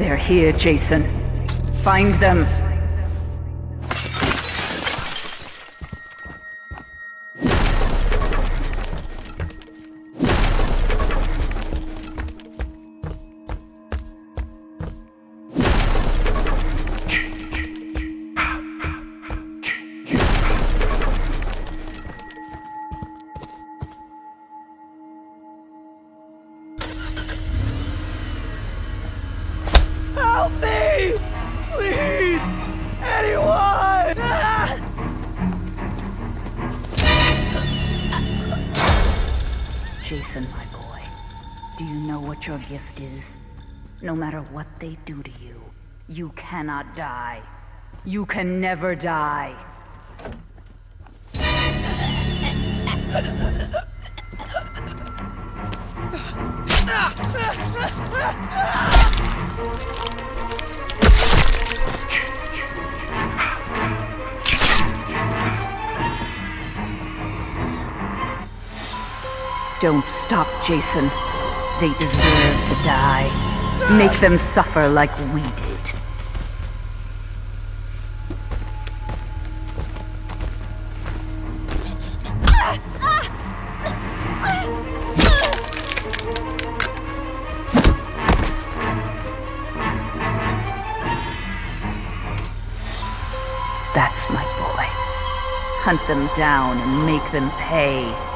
They're here, Jason. Find them me! Please! Anyone! Ah! Jason, my boy, do you know what your gift is? No matter what they do to you, you cannot die. You can never die. Don't stop, Jason. They deserve to die. Make them suffer like we did. That's my boy. Hunt them down and make them pay.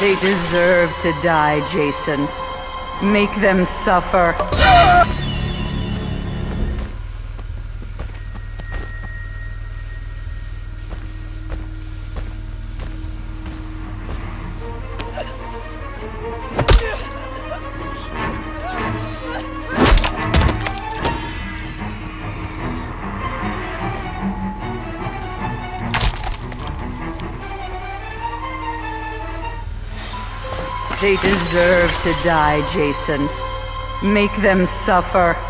They deserve to die, Jason. Make them suffer. They deserve to die, Jason. Make them suffer.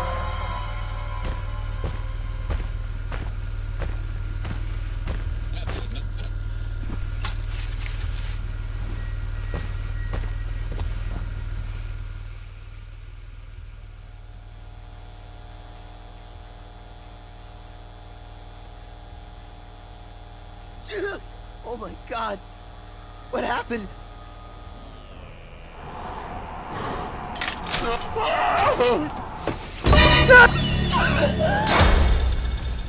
Oh my god. What happened?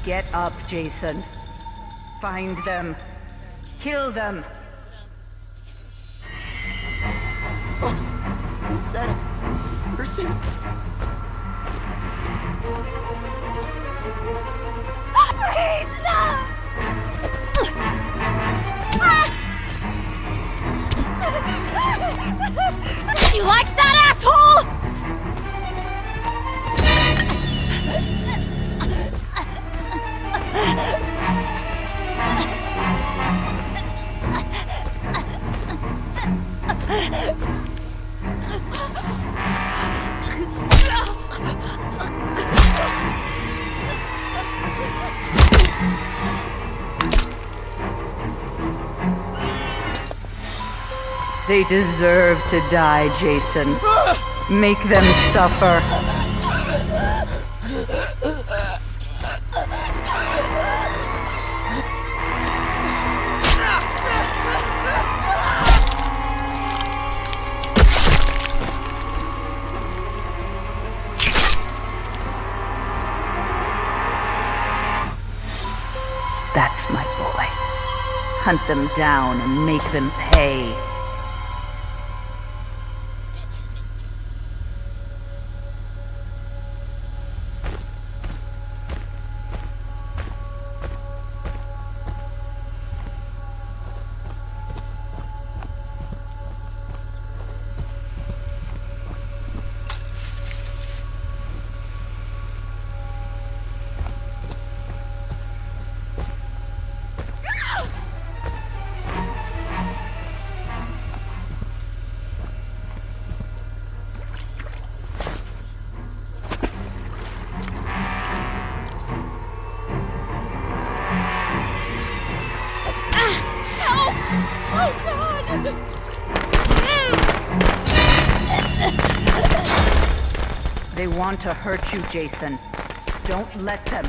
Get up, Jason. Find them. Kill them. Is that a person? Please, no! They deserve to die, Jason. Make them suffer. That's my boy. Hunt them down and make them pay. They want to hurt you, Jason. Don't let them.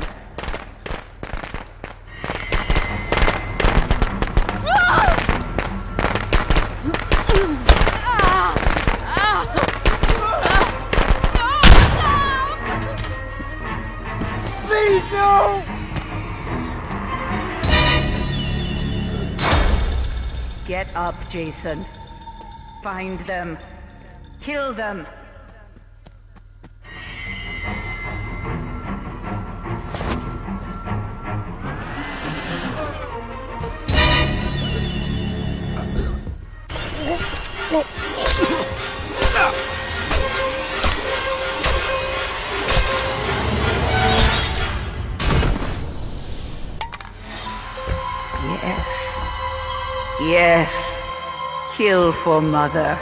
Please, no! Get up, Jason. Find them. Kill them. Yes. Yes. Kill for mother.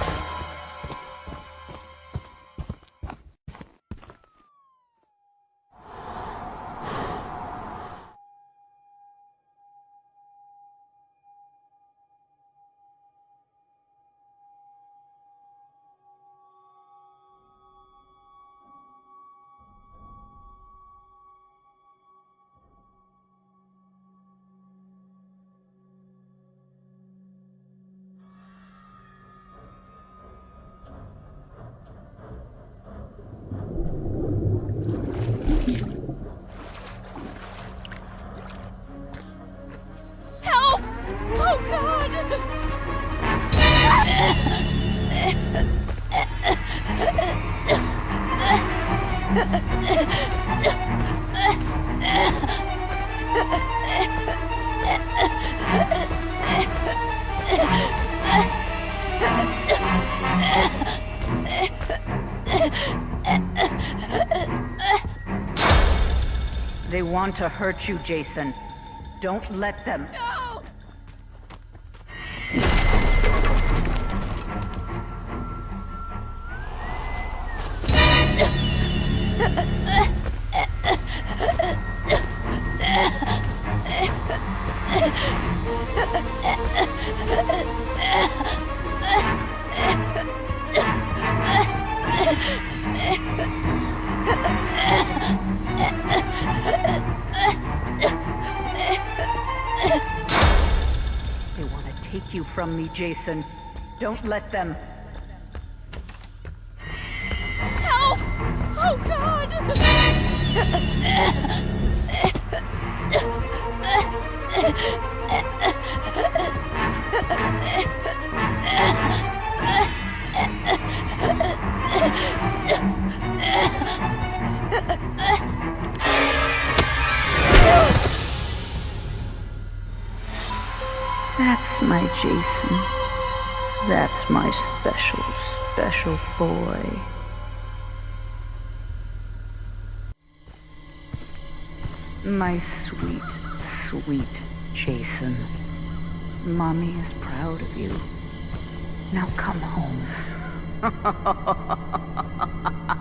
To hurt you, Jason. Don't let them. No! Take you from me, Jason. Don't let them. Help! Oh god! That's my Jason. That's my special, special boy. My sweet, sweet Jason. Mommy is proud of you. Now come home.